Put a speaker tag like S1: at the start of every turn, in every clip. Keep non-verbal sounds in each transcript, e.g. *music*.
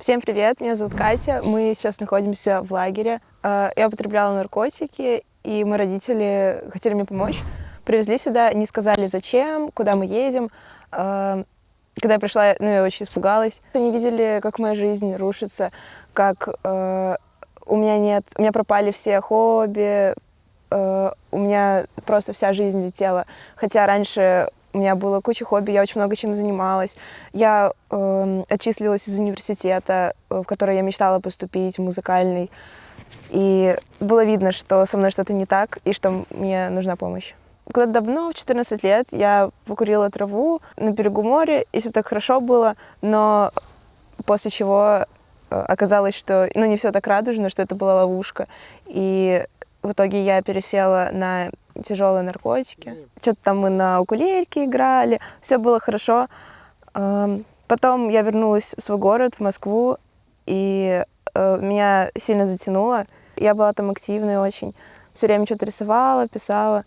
S1: Всем привет, меня зовут Катя. Мы сейчас находимся в лагере. Э, я употребляла наркотики, и мои родители хотели мне помочь. Привезли сюда, не сказали зачем, куда мы едем. Э, когда я пришла, ну, я очень испугалась. Они видели, как моя жизнь рушится, как э, у меня нет, у меня пропали все хобби, у меня просто вся жизнь летела. Хотя раньше у меня было куча хобби, я очень много чем занималась. Я э, отчислилась из университета, э, в который я мечтала поступить, музыкальный. И было видно, что со мной что-то не так, и что мне нужна помощь. Когда давно, в 14 лет, я покурила траву на берегу моря, и все так хорошо было, но после чего э, оказалось, что ну, не все так радужно, что это была ловушка. И в итоге я пересела на тяжелые наркотики. Что-то там мы на укулельке играли, все было хорошо. Потом я вернулась в свой город, в Москву, и э, меня сильно затянуло. Я была там активной очень, все время что-то рисовала, писала.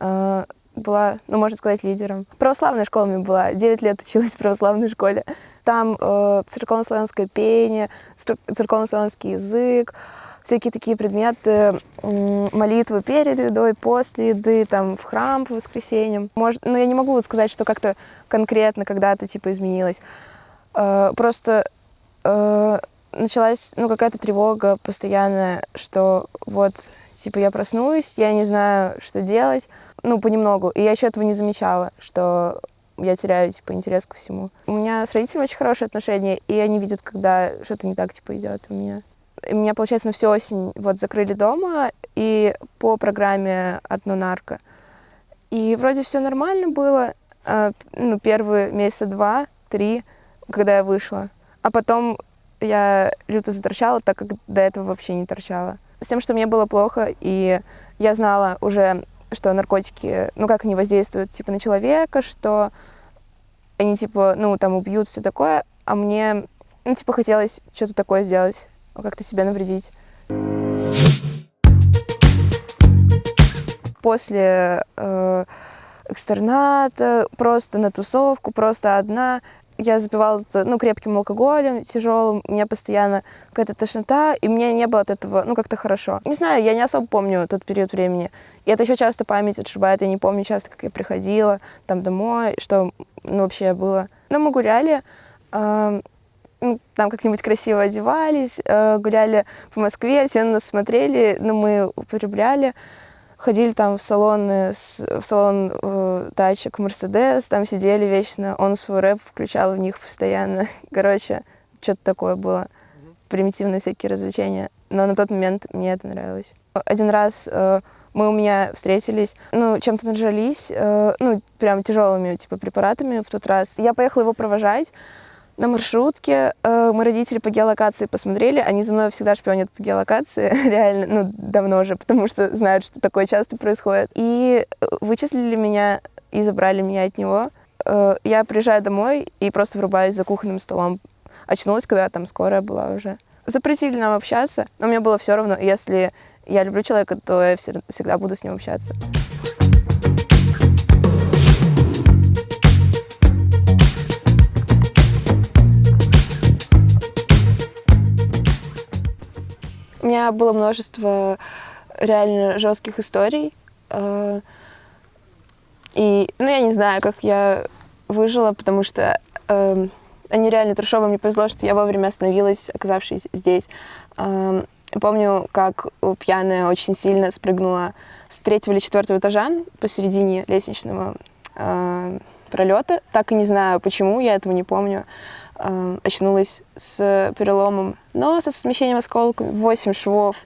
S1: Э, была, ну, можно сказать, лидером. Православная школа у меня была, 9 лет училась в православной школе. Там э, церковно-славянское пение, церковно-славянский язык, всякие такие предметы, молитвы перед едой, после еды, там, в храм по воскресеньям. Может, ну, я не могу сказать, что как-то конкретно когда-то, типа, изменилось. Э, просто э, началась, ну, какая-то тревога постоянная, что вот, типа, я проснусь, я не знаю, что делать, ну, понемногу. И я еще этого не замечала, что я теряю, типа, интерес ко всему. У меня с родителями очень хорошие отношения, и они видят, когда что-то не так, типа, идет у меня меня, получается, на всю осень вот закрыли дома и по программе «Одно нарко». И вроде все нормально было, э, ну, первые месяца два, три, когда я вышла. А потом я люто заторчала, так как до этого вообще не торчала. С тем, что мне было плохо, и я знала уже, что наркотики, ну, как они воздействуют, типа, на человека, что они, типа, ну, там, убьют, все такое, а мне, ну, типа, хотелось что-то такое сделать как-то себя навредить. После э, экстерната, просто на тусовку, просто одна, я запивала ну, крепким алкоголем, тяжелым, у меня постоянно какая-то тошнота, и мне не было от этого, ну, как-то хорошо. Не знаю, я не особо помню тот период времени. И это еще часто память отшибает, я не помню часто, как я приходила там домой, что ну, вообще было. Но мы гуляли, э, ну, там как-нибудь красиво одевались, э, гуляли по Москве, все на нас смотрели, но ну, мы употребляли. Ходили там в салоны, в салон э, тачек Мерседес, там сидели вечно, он свой рэп включал в них постоянно. *laughs* Короче, что-то такое было. Примитивные всякие развлечения. Но на тот момент мне это нравилось. Один раз э, мы у меня встретились, ну, чем-то нажались, э, ну, прям тяжелыми, типа, препаратами в тот раз. Я поехала его провожать, на маршрутке. Э, мы родители по геолокации посмотрели, они за мной всегда шпионят по геолокации, *laughs* реально, ну, давно уже, потому что знают, что такое часто происходит. И э, вычислили меня и забрали меня от него. Э, я приезжаю домой и просто врубаюсь за кухонным столом. Очнулась, когда там скорая была уже. Запретили нам общаться, но мне было все равно. Если я люблю человека, то я всегда буду с ним общаться. Было множество реально жестких историй. Э, и, ну, я не знаю, как я выжила, потому что э, они реально трешово. Мне повезло, что я вовремя остановилась, оказавшись здесь. Э, помню, как пьяная очень сильно спрыгнула с третьего или четвертого этажа посередине лестничного э, пролета. Так и не знаю, почему, я этого не помню. Э, очнулась с переломом носа, со смещением осколков, 8 швов,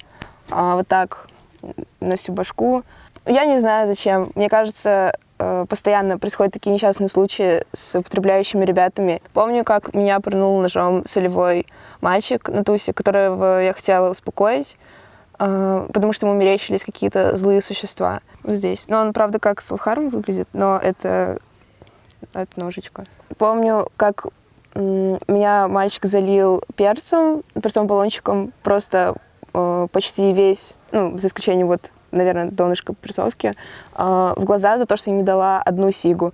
S1: э, вот так на всю башку. Я не знаю, зачем. Мне кажется, э, постоянно происходят такие несчастные случаи с употребляющими ребятами. Помню, как меня пырнул ножом солевой мальчик на тусе, которого я хотела успокоить, э, потому что ему мерещились какие-то злые существа здесь. Но он, правда, как Сулхарм выглядит, но это, это ножичка. Помню, как меня мальчик залил перцем, перцовым баллончиком, просто э, почти весь, ну, за исключением вот, наверное, донышка перцовки, э, в глаза за то, что я не дала одну сигу.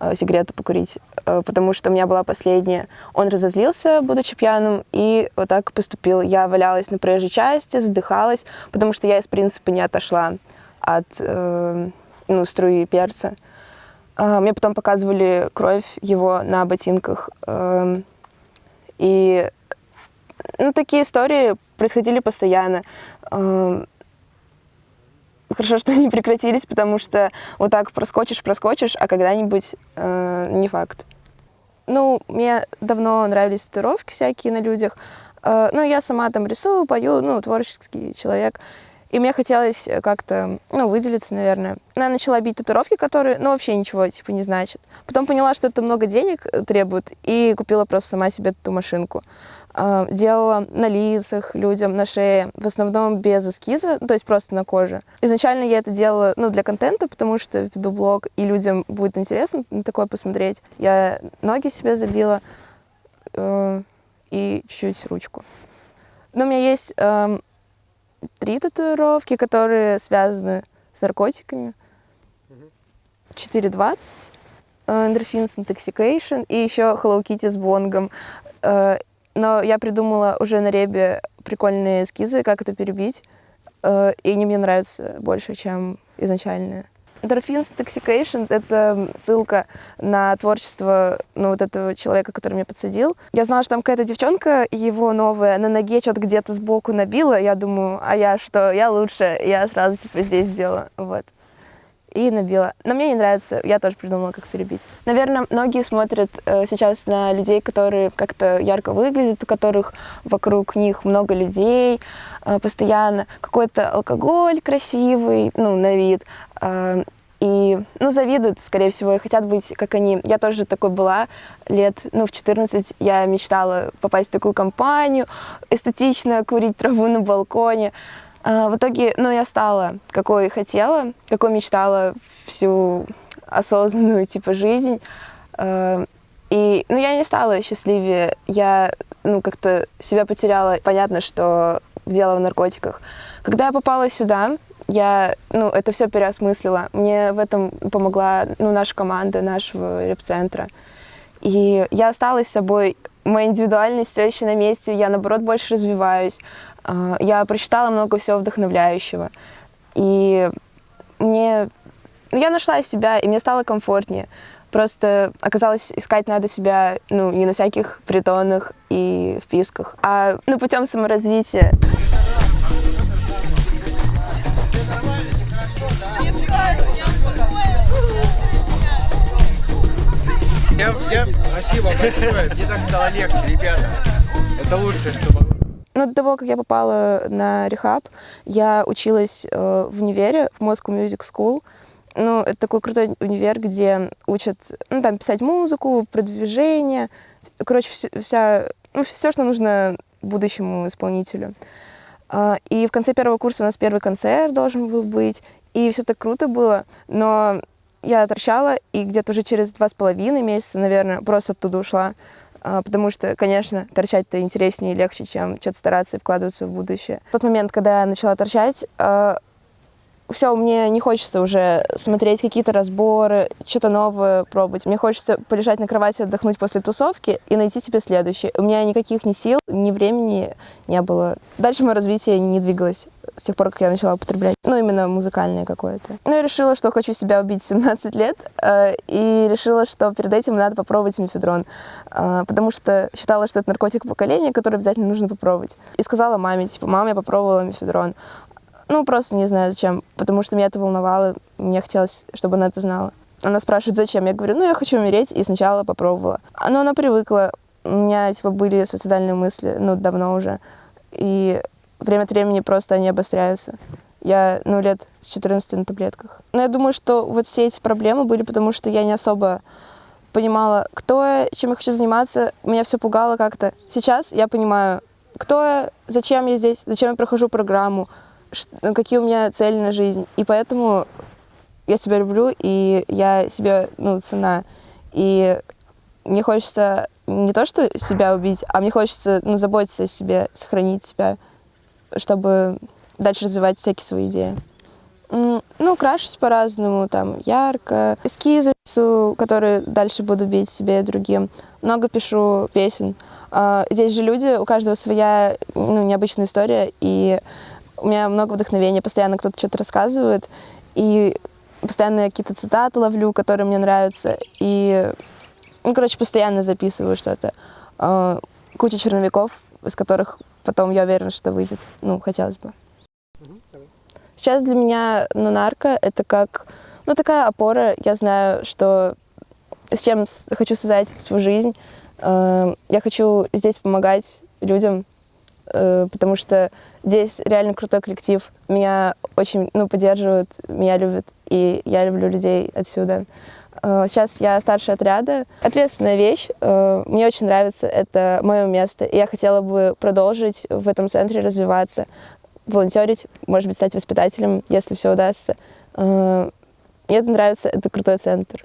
S1: э, сигарету покурить, потому что у меня была последняя. Он разозлился, будучи пьяным, и вот так поступил. Я валялась на проезжей части, задыхалась, потому что я из принципа не отошла от э, ну, струи перца. Э, мне потом показывали кровь его на ботинках. Э, и ну, такие истории происходили постоянно. Э, хорошо, что *laughs* они прекратились, потому что вот так проскочишь, проскочишь, а когда-нибудь э, не факт. Ну, мне давно нравились татуировки всякие на людях. Э, ну, я сама там рисую, пою, ну, творческий человек. И мне хотелось как-то, ну, выделиться, наверное. Но я начала бить татуировки, которые, ну, вообще ничего, типа, не значат. Потом поняла, что это много денег требует, и купила просто сама себе эту машинку. А, делала на лицах людям, на шее, в основном без эскиза, то есть просто на коже. Изначально я это делала ну, для контента, потому что веду блог, и людям будет интересно на такое посмотреть. Я ноги себе забила э, и чуть-чуть ручку. Но у меня есть э, три татуировки, которые связаны с наркотиками. 4.20, Endorphins Intoxication и еще Hello Kitty с бонгом. Э, но я придумала уже на ребе прикольные эскизы, как это перебить, э, и они мне нравятся больше, чем изначальные. Endorphins Intoxication — это ссылка на творчество ну, вот этого человека, который меня подсадил. Я знала, что там какая-то девчонка, его новая, на ноге что-то где-то сбоку набила. Я думаю, а я что, я лучше. Я сразу типа здесь сделала. Вот и набила. Но мне не нравится, я тоже придумала, как перебить. Наверное, многие смотрят э, сейчас на людей, которые как-то ярко выглядят, у которых вокруг них много людей, э, постоянно какой-то алкоголь красивый, ну, на вид. Э, и, ну, завидуют, скорее всего, и хотят быть, как они. Я тоже такой была лет, ну, в 14 я мечтала попасть в такую компанию, эстетично курить траву на балконе, а, в итоге, ну, я стала, какой хотела, какой мечтала всю осознанную, типа, жизнь. А, и, ну, я не стала счастливее, я, ну, как-то себя потеряла. Понятно, что дело в наркотиках. Когда я попала сюда, я, ну, это все переосмыслила. Мне в этом помогла, ну, наша команда, нашего реп-центра. И я осталась собой, моя индивидуальность все еще на месте, я, наоборот, больше развиваюсь. А, я прочитала много всего вдохновляющего. И мне... Ну, я нашла себя, и мне стало комфортнее. Просто оказалось, искать надо себя ну, не на всяких притонах и вписках, а ну, путем саморазвития.
S2: Спасибо большое, мне так стало легче, ребята. Это лучшее, что могло
S1: ну, до того, как я попала на рехаб, я училась э, в универе, в Moscow Music School. Ну, это такой крутой универ, где учат, ну, там, писать музыку, продвижение. Короче, вся, ну, все, что нужно будущему исполнителю. Э, и в конце первого курса у нас первый концерт должен был быть. И все так круто было, но я торчала, и где-то уже через два с половиной месяца, наверное, просто оттуда ушла. А, потому что, конечно, торчать-то интереснее и легче, чем что-то стараться и вкладываться в будущее. В тот момент, когда я начала торчать, а, все, мне не хочется уже смотреть какие-то разборы, что-то новое пробовать. Мне хочется полежать на кровати, отдохнуть после тусовки и найти себе следующее. У меня никаких ни сил, ни времени не было. Дальше мое развитие не двигалось с тех пор, как я начала употреблять. Ну, именно музыкальное какое-то. Ну, я решила, что хочу себя убить в 17 лет, э, и решила, что перед этим надо попробовать мефедрон, э, потому что считала, что это наркотик поколения, который обязательно нужно попробовать. И сказала маме, типа, мама, я попробовала мефедрон. Ну, просто не знаю зачем, потому что меня это волновало, мне хотелось, чтобы она это знала. Она спрашивает, зачем? Я говорю, ну, я хочу умереть, и сначала попробовала. Но она привыкла, у меня, типа, были суицидальные мысли, ну, давно уже, и время от времени просто они обостряются. Я, ну, лет с 14 на таблетках. Но я думаю, что вот все эти проблемы были, потому что я не особо понимала, кто я, чем я хочу заниматься. Меня все пугало как-то. Сейчас я понимаю, кто я, зачем я здесь, зачем я прохожу программу, какие у меня цели на жизнь. И поэтому я себя люблю, и я себе, ну, цена. И мне хочется не то, что себя убить, а мне хочется, ну, заботиться о себе, сохранить себя, чтобы дальше развивать всякие свои идеи. Ну, Ну, крашусь по-разному, там, ярко. Эскизы которые дальше буду бить себе и другим. Много пишу песен. А, Здесь же люди, у каждого своя ну, необычная история, и у меня много вдохновения, постоянно кто-то что-то рассказывает, и постоянно я какие-то цитаты ловлю, которые мне нравятся, и, ну, короче, постоянно записываю что-то. А, Куча черновиков, из которых потом, я уверена, что выйдет. Ну, хотелось бы. Сейчас для меня ну, нарко — это как, ну, такая опора. Я знаю, что с чем хочу связать свою жизнь. Э, Я хочу здесь помогать людям, потому что здесь реально крутой коллектив. Меня очень, ну, поддерживают, меня любят, и я люблю людей отсюда. Э, Сейчас я старший отряда. Ответственная вещь. э, Мне очень нравится, это мое место. И я хотела бы продолжить в этом центре развиваться, волонтерить, может быть, стать воспитателем, если все удастся. Э, Мне это нравится, это крутой центр.